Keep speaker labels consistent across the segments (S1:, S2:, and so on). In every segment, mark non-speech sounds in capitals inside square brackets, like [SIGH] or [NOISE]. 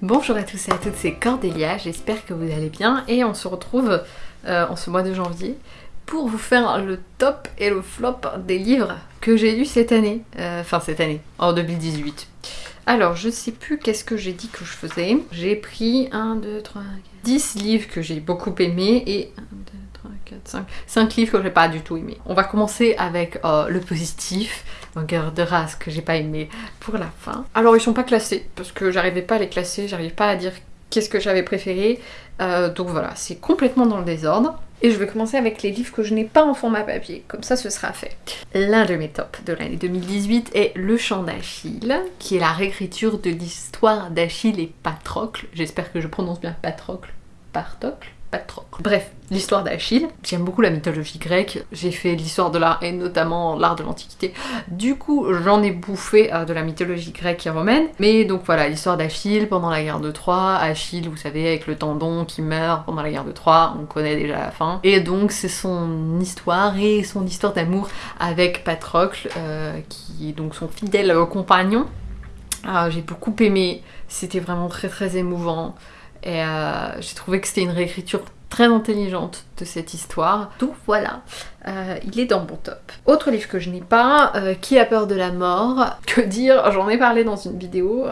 S1: Bonjour à tous et à toutes, c'est Cordélia, j'espère que vous allez bien et on se retrouve euh, en ce mois de janvier pour vous faire le top et le flop des livres que j'ai lus cette année, euh, enfin cette année, en 2018. Alors, je sais plus qu'est-ce que j'ai dit que je faisais. J'ai pris 1, 2, 3, 4, 10 livres que j'ai beaucoup aimés et 1, 2, 3, 4, 5, 5 livres que j'ai pas du tout aimés. On va commencer avec euh, le positif, Guerre de race que j'ai pas aimé pour la fin. Alors ils sont pas classés parce que j'arrivais pas à les classer, j'arrivais pas à dire qu'est-ce que j'avais préféré. Euh, donc voilà, c'est complètement dans le désordre. Et je vais commencer avec les livres que je n'ai pas en format papier, comme ça ce sera fait. L'un de mes tops de l'année 2018 est Le chant d'Achille, qui est la réécriture de l'histoire d'Achille et Patrocle. J'espère que je prononce bien Patrocle. Patrocle. Bref, l'histoire d'Achille. J'aime beaucoup la mythologie grecque. J'ai fait l'histoire de l'art et notamment l'art de l'Antiquité. Du coup, j'en ai bouffé euh, de la mythologie grecque et romaine. Mais donc voilà, l'histoire d'Achille pendant la guerre de Troie. Achille, vous savez, avec le tendon qui meurt pendant la guerre de Troie. On connaît déjà la fin. Et donc, c'est son histoire et son histoire d'amour avec Patrocle, euh, qui est donc son fidèle compagnon. Ah, j'ai beaucoup aimé. C'était vraiment très très émouvant. Et euh, j'ai trouvé que c'était une réécriture très intelligente de cette histoire. Donc voilà, euh, il est dans mon top. Autre livre que je n'ai pas, euh, Qui a peur de la mort? Que dire? J'en ai parlé dans une vidéo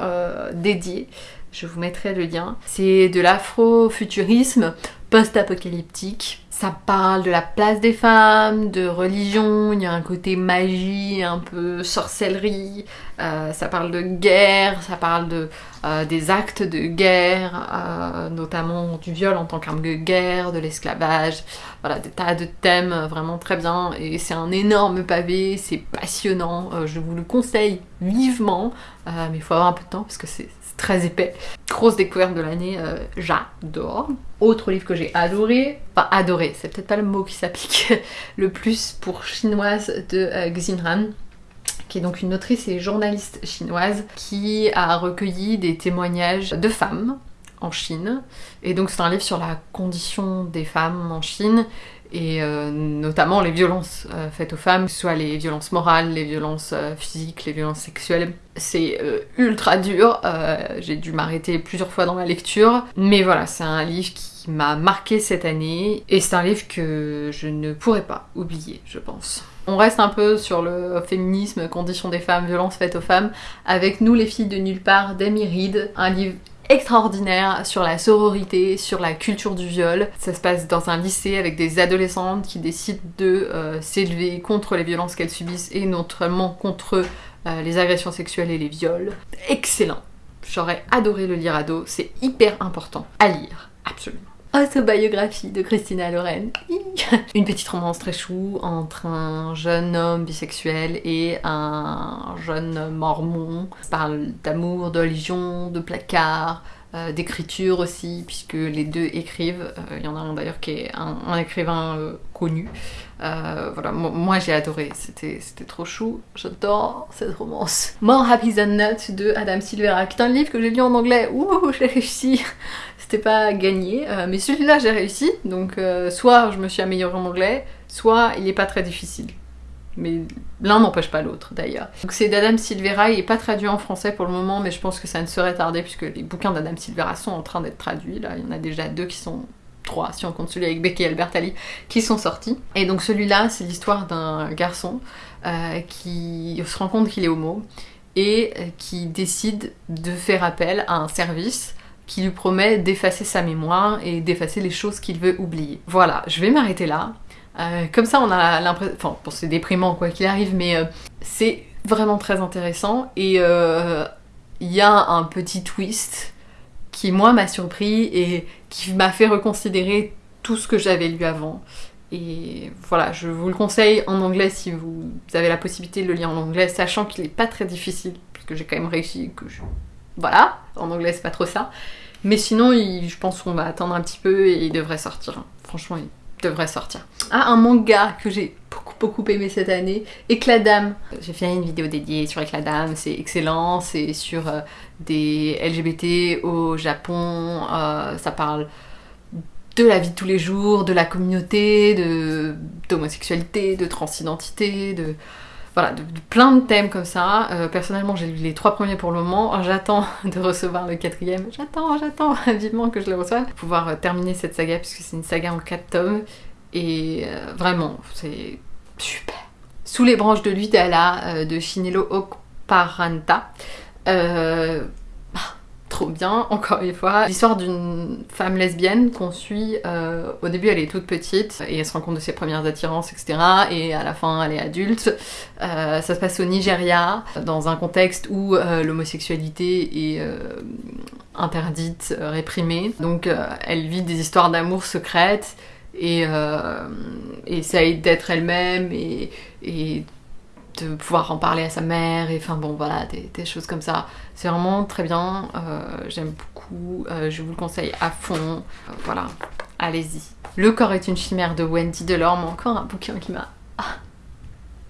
S1: dédiée. Je vous mettrai le lien. C'est de l'afrofuturisme post-apocalyptique. Ça parle de la place des femmes, de religion, il y a un côté magie, un peu sorcellerie, euh, ça parle de guerre, ça parle de, euh, des actes de guerre, euh, notamment du viol en tant qu'arme de guerre, de l'esclavage, voilà, des tas de thèmes vraiment très bien, et c'est un énorme pavé, c'est passionnant, je vous le conseille vivement, mais il faut avoir un peu de temps parce que c'est très épais. Grosse découverte de l'année, euh, j'adore. Autre livre que j'ai adoré, enfin adoré, c'est peut-être pas le mot qui s'applique [LAUGHS] le plus pour chinoise de euh, Xinran qui est donc une autrice et journaliste chinoise qui a recueilli des témoignages de femmes en Chine. Et donc c'est un livre sur la condition des femmes en Chine et euh, notamment les violences euh, faites aux femmes, soit les violences morales, les violences euh, physiques, les violences sexuelles. C'est ultra dur, j'ai dû m'arrêter plusieurs fois dans ma lecture, mais voilà, c'est un livre qui m'a marqué cette année, et c'est un livre que je ne pourrais pas oublier, je pense. On reste un peu sur le féminisme, condition des femmes, violences faites aux femmes, avec Nous les filles de nulle part d'Amy Reed, un livre extraordinaire sur la sororité, sur la culture du viol. Ça se passe dans un lycée avec des adolescentes qui décident de euh, s'élever contre les violences qu'elles subissent et notamment contre euh, les agressions sexuelles et les viols. Excellent. J'aurais adoré le lire ado, c'est hyper important à lire, absolument. Autobiographie de Christina Loren. Une petite romance très chou entre un jeune homme bisexuel et un jeune mormon. Parle d'amour, de religion, de placard, euh, d'écriture aussi, puisque les deux écrivent. Euh, il y en a un d'ailleurs qui est un, écrivain euh, connu. voilà, moi j'ai adoré, c'était trop chou. J'adore cette romance. More Happy Than Not de Adam Silvera, qui est un livre que j'ai lu en anglais. Ouh, [LAUGHS] j'ai réussi C'était pas gagné, mais celui-là j'ai réussi. Donc soit je me suis améliorée en anglais, soit il est pas très difficile mais l'un n'empêche pas l'autre d'ailleurs. Donc c'est d'Adam Silvera, il n'est pas traduit en français pour le moment, mais je pense que ça ne serait tardé puisque les bouquins d'Adam Silvera sont en train d'être traduits. Là, il y en a déjà deux qui sont trois, si on compte celui avec Becky et Albert Ali, qui sont sortis. Et donc celui-là, c'est l'histoire d'un garçon euh, qui se rend compte qu'il est homo et euh, qui décide de faire appel à un service qui lui promet d'effacer sa mémoire et d'effacer les choses qu'il veut oublier. Voilà, je vais m'arrêter là. Euh, comme ça, on a l'impression. Enfin, c'est déprimant quoi qu'il arrive, mais euh, c'est vraiment très intéressant. Et euh, il y a un petit twist qui, moi, m'a surpris et qui m'a fait reconsidérer tout ce que j'avais lu avant. Et voilà, je vous le conseille en anglais si vous avez la possibilité de le lire en anglais, sachant qu'il n'est pas très difficile, puisque j'ai quand même réussi que je... Voilà, en anglais c'est pas trop ça. Mais sinon, je pense qu'on va attendre un petit peu et il devrait sortir. Franchement, il devrait sortir. Ah, un manga que j'ai beaucoup beaucoup aimé cette année, Éclat d'âme. J'ai fait une vidéo dédiée sur Éclat d'âme, c'est excellent, c'est sur euh, des LGBT au Japon, euh, ça parle de la vie de tous les jours, de la communauté, de d'homosexualité, de transidentité, de voilà, plein de thèmes comme ça. Euh, personnellement, j'ai lu les trois premiers pour le moment. [LAUGHS] J'attends de recevoir le quatrième. J'attends, j'attends [LAUGHS] vivement que je le reçoive. Pour pouvoir euh, terminer cette saga, puisque c'est une saga en quatre tomes. Et euh, vraiment, c'est super. Sous les branches de l'Udala de Shinelo Okparanta. Trop bien, encore une fois. L'histoire d'une femme lesbienne qu'on suit, euh, au début elle est toute petite et elle se rend compte de ses premières attirances, etc. Et à la fin elle est adulte. Euh, ça se passe au Nigeria, dans un contexte où euh, l'homosexualité est interdite, réprimée. Donc elle vit des histoires d'amour secrètes et essaye d'être elle-même et, et de pouvoir en parler à sa mère, et enfin bon voilà, des, choses comme ça. C'est vraiment très bien, euh, j'aime beaucoup, euh, je vous le conseille à fond, euh, voilà, allez-y. Le corps est une chimère de Wendy Delorme, encore un bouquin qui m'a... Ah,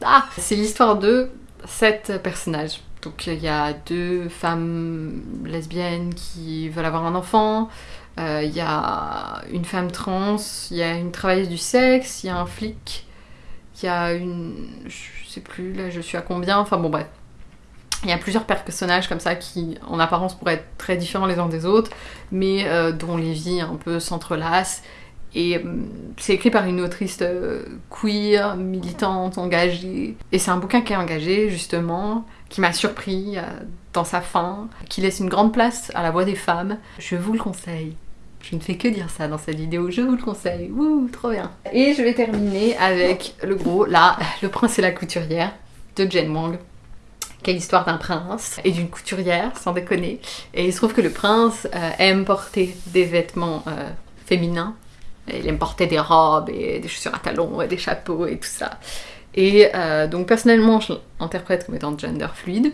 S1: ah C'est l'histoire de sept personnages. Donc il y a deux femmes lesbiennes qui veulent avoir un enfant, il y a une femme trans, il y a une travailleuse du sexe, il y a un flic, il y a une plus, là je suis à combien, enfin bon bref. Il y a plusieurs personnages comme ça qui, en apparence, pourraient être très différents les uns des autres, mais euh, dont les vies un peu s'entrelacent. Et euh, c'est écrit par une autrice euh, queer, militante, engagée. Et c'est un bouquin qui est engagé, justement, qui m'a surpris dans sa fin, qui laisse une grande place à la voix des femmes. Je vous le conseille. Je ne fais que dire ça dans cette vidéo, je vous le conseille. Wouh, trop bien. Et je vais terminer avec le gros, là, Le prince et la couturière de Jen Wang. Quelle histoire d'un prince et d'une couturière, sans déconner. Et il se trouve que le prince euh, aime porter des vêtements euh, féminins. Il aime porter des robes et des chaussures à talons et des chapeaux et tout ça. Et euh, donc personnellement, je l'interprète comme étant gender fluide.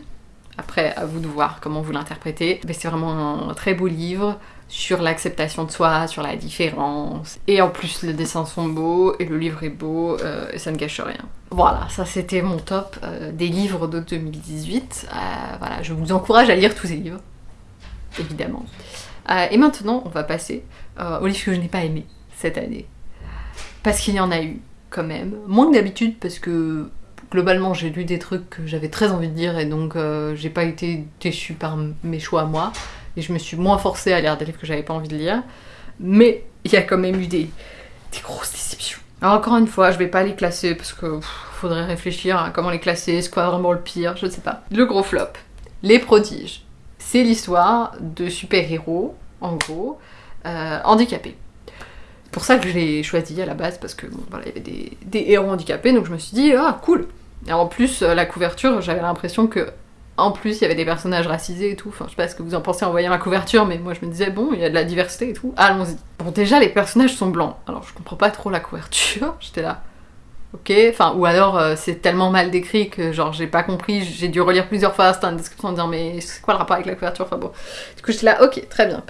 S1: Après, à vous de voir comment vous l'interprétez. Mais c'est vraiment un très beau livre sur l'acceptation de soi, sur la différence. Et en plus, les dessins sont beaux et le livre est beau euh, et ça ne gâche rien. Voilà, ça c'était mon top euh, des livres de 2018. Euh, voilà, je vous encourage à lire tous ces livres, évidemment. et maintenant, on va passer aux livres que je n'ai pas aimés cette année. Parce qu'il y en a eu, quand même. Moins que d'habitude, parce que globalement, j'ai lu des trucs que j'avais très envie de lire et donc j'ai pas été déçue par mes choix à moi et je me suis moins forcée à lire des livres que j'avais pas envie de lire. Mais il y a quand même eu des, grosses déceptions. Alors encore une fois, je vais pas les classer parce que faudrait réfléchir à comment les classer, c'est quoi vraiment le pire, je ne sais pas. Le gros flop, Les Prodiges. C'est l'histoire de super-héros, en gros, euh, handicapés. C'est pour ça que je l'ai choisi à la base, parce que voilà, il y avait des, des, héros handicapés, donc je me suis dit, ah cool Et en plus, euh, la couverture, j'avais l'impression que en plus, il y avait des personnages racisés et tout. Enfin, je sais pas ce que vous en pensez en voyant la couverture, mais moi je me disais, bon, il y a de la diversité et tout. Allons-y. Bon, déjà, les personnages sont blancs. Alors, je comprends pas trop la couverture. [LAUGHS] J'étais là. Ok, enfin, ou alors euh, c'est tellement mal décrit que genre j'ai pas compris, j'ai dû relire plusieurs fois, une description en disant mais c'est quoi le rapport avec la couverture? Enfin bon, du coup j'étais là, ok, très bien,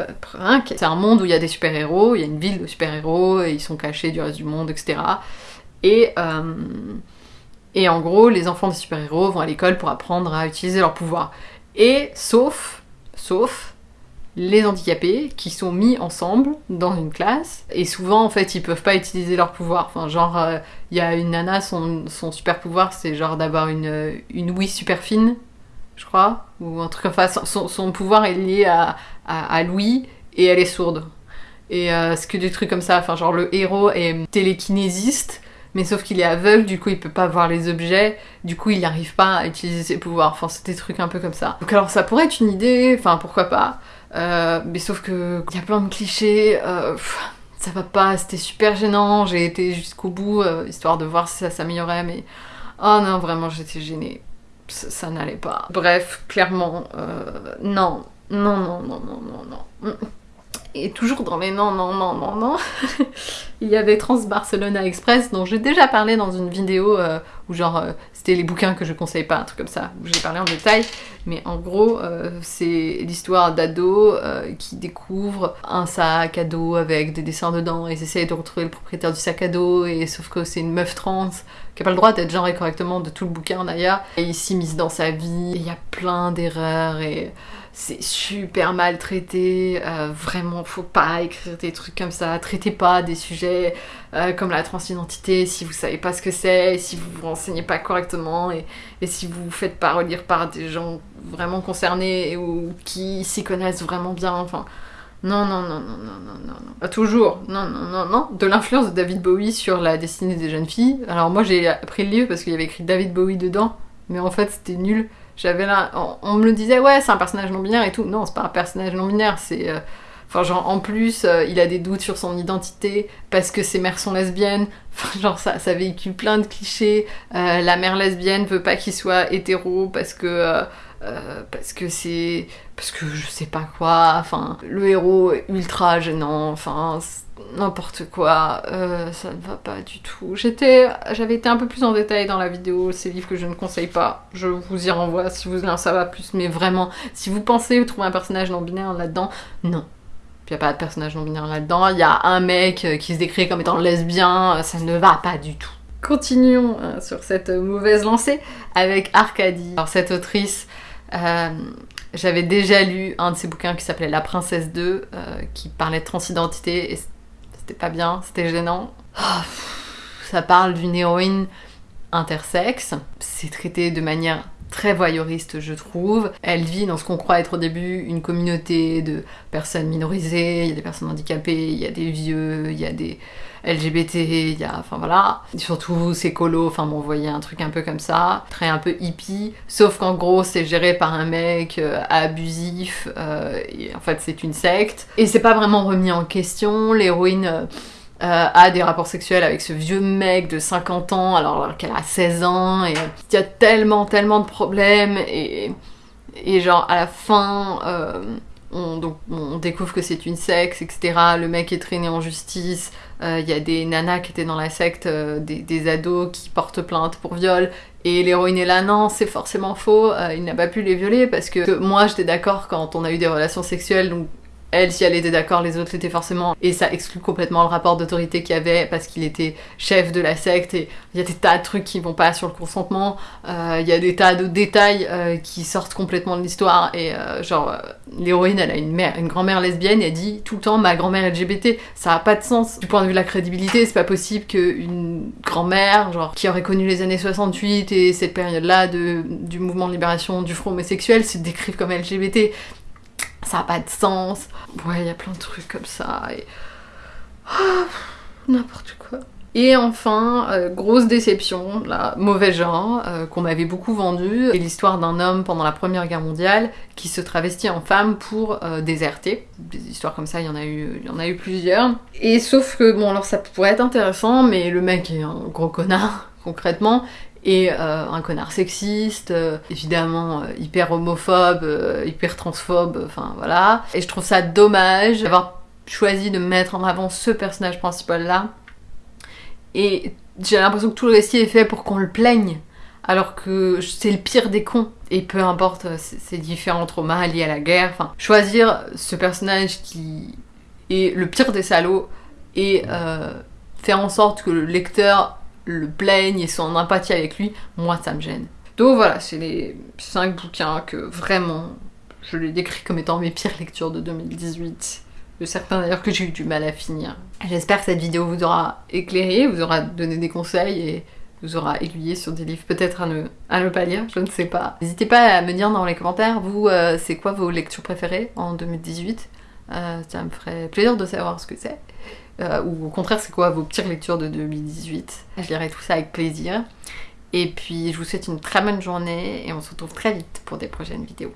S1: c'est un monde où il y a des super-héros, il y a une ville de super-héros, et ils sont cachés du reste du monde, etc. Et euh, et en gros, les enfants des super-héros vont à l'école pour apprendre à utiliser leur pouvoir. Et sauf, sauf les handicapés qui sont mis ensemble dans une classe et souvent en fait ils peuvent pas utiliser leur pouvoir. Enfin genre euh, il y a une nana son, son super pouvoir c'est genre d'avoir une, une ouïe super fine je crois ou un truc enfin son, son pouvoir est lié à, à, l'ouïe et elle est sourde. Et euh, ce que des trucs comme ça, enfin genre le héros est télékinésiste mais sauf qu'il est aveugle, du coup il peut pas voir les objets, du coup il n'arrive pas à utiliser ses pouvoirs. Enfin, c'est des trucs un peu comme ça. Donc alors ça pourrait être une idée, enfin pourquoi pas. Euh, mais sauf que il y a plein de clichés. Euh, ça va pas, c'était super gênant. J'ai été jusqu'au bout euh, histoire de voir si ça s'améliorait, mais oh non vraiment j'étais gênée. Ça, ça n'allait pas. Bref, clairement, non, non, non, non, non, non, non. Et toujours dans les non, non, non, non, non, [LAUGHS] il y avait Trans Barcelona Express dont j'ai déjà parlé dans une vidéo euh, genre euh, c'était les bouquins que je conseille pas, un truc comme ça, j'ai parlé en détail. Mais en gros, euh, c'est l'histoire d'ados qui découvrent un sac à dos avec des dessins dedans et ils de retrouver le propriétaire du sac à dos et sauf que c'est une meuf trans qui a pas le droit d'être genrée correctement de tout le bouquin d'ailleurs. Et il s'immisce dans sa vie, il y a plein d'erreurs et c'est super mal traité, euh, vraiment faut pas écrire des trucs comme ça, traitez pas des sujets euh, comme la transidentité si vous savez pas ce que c'est, si vous enseignez pas correctement et, et si vous vous faites pas relire par des gens vraiment concernés ou qui s'y connaissent vraiment bien, enfin. Non, non, non, non, non, non, non, non. Pas toujours. Non, non, non, non. De l'influence de David Bowie sur la destinée des jeunes filles. Alors moi j'ai pris le livre parce qu'il y avait écrit David Bowie dedans, mais en fait c'était nul. J'avais là, on, on me le disait, ouais, c'est un personnage non binaire et tout. Non, c'est pas un personnage non binaire, c'est. euh, Enfin, genre, en plus, euh, il a des doutes sur son identité parce que ses mères sont lesbiennes. [LAUGHS] Enfin, genre, ça, ça véhicule plein de clichés. Euh, la mère lesbienne veut pas qu'il soit hétéro parce que. euh, parce que c'est. Parce que je sais pas quoi. Enfin, le héros est ultra gênant. Enfin, n'importe quoi. Ça ne va pas du tout. J'étais. J'avais été un peu plus en détail dans la vidéo. Ces livres que je ne conseille pas. Je vous y renvoie si vous en savoir plus. Mais vraiment, si vous pensez trouver un personnage non binaire là-dedans, non. Il n'y a pas de personnage non binaire là-dedans. Il y a un mec euh, qui se décrit comme étant lesbien. euh, Ça ne va pas du tout. Continuons euh, sur cette mauvaise lancée avec Arcadie. Alors cette autrice, j'avais déjà lu un de ses bouquins qui s'appelait La Princesse 2, euh, qui parlait de transidentité et c'était pas bien, c'était gênant. Pff, ça parle d'une héroïne intersexe. C'est traité de manière très voyeuriste, je trouve. Elle vit dans ce qu'on croit être au début une communauté de personnes minorisées, il y a des personnes handicapées, il y a des vieux, il y a des LGBT, il y a... Enfin voilà. Surtout, c'est colo, enfin bon, vous voyez un truc un peu comme ça, très un peu hippie, sauf qu'en gros, c'est géré par un mec euh, abusif, euh, et en fait, c'est une secte. Et c'est pas vraiment remis en question, l'héroïne... euh, euh, a des rapports sexuels avec ce vieux mec de 50 ans alors, qu'elle a 16 ans et euh, il y a tellement tellement de problèmes et, et genre à la fin euh, on, découvre que c'est une secte etc le mec est traîné en justice il y a des nanas qui étaient dans la secte des, ados qui portent plainte pour viol et l'héroïne est là, non, c'est forcément faux, il n'a pas pu les violer parce que, moi j'étais d'accord quand on a eu des relations sexuelles, elle, si elle était d'accord, les autres l'étaient forcément. Et ça exclut complètement le rapport d'autorité qu'il y avait parce qu'il était chef de la secte. Et il y a des tas de trucs qui vont pas sur le consentement. Euh, Il y a des tas de détails euh, qui sortent complètement de l'histoire. Et euh, genre, l'héroïne, elle a une mère, une grand-mère lesbienne. Et elle dit tout le temps ma grand-mère LGBT. Ça a pas de sens. Du point de vue de la crédibilité, c'est pas possible qu'une grand-mère, genre, qui aurait connu les années 68 et cette période-là de, du mouvement de libération du front homosexuel se décrive comme LGBT ça a pas de sens. Ouais, il y a plein de trucs comme ça. Et... Ah, N'importe quoi. Et enfin, euh, grosse déception, là, mauvais genre, euh, qu'on m'avait beaucoup vendu, c'est l'histoire d'un homme pendant la Première Guerre mondiale qui se travestit en femme pour euh, déserter. Des histoires comme ça, il y en a eu, il y en a eu plusieurs. Et sauf que, bon, alors ça pourrait être intéressant, mais le mec est un gros connard, [LAUGHS] concrètement, et euh, un connard sexiste, euh, évidemment euh, hyper homophobe, hyper transphobe, enfin voilà. Et je trouve ça dommage d'avoir choisi de mettre en avant ce personnage principal là. Et j'ai l'impression que tout le récit est fait pour qu'on le plaigne, alors que c'est le pire des cons. Et peu importe ces différents traumas liés à la guerre, choisir ce personnage qui est le pire des salauds et faire en sorte que le lecteur le plaigne et soit en empathie avec lui, moi ça me gêne. Donc voilà, c'est les 5 bouquins que vraiment je les décris comme étant mes pires lectures de 2018. De certains d'ailleurs que j'ai eu du mal à finir. J'espère que cette vidéo vous aura éclairé, vous aura donné des conseils et vous aura aiguillé sur des livres peut-être à ne, à ne pas lire, je ne sais pas. N'hésitez pas à me dire dans les commentaires, vous, euh, c'est quoi vos lectures préférées en 2018 Euh, Ça me ferait plaisir de savoir ce que c'est. Euh, ou au contraire, c'est quoi vos pires lectures de 2018 Je lirai tout ça avec plaisir. Et puis, je vous souhaite une très bonne journée et on se retrouve très vite pour des prochaines vidéos.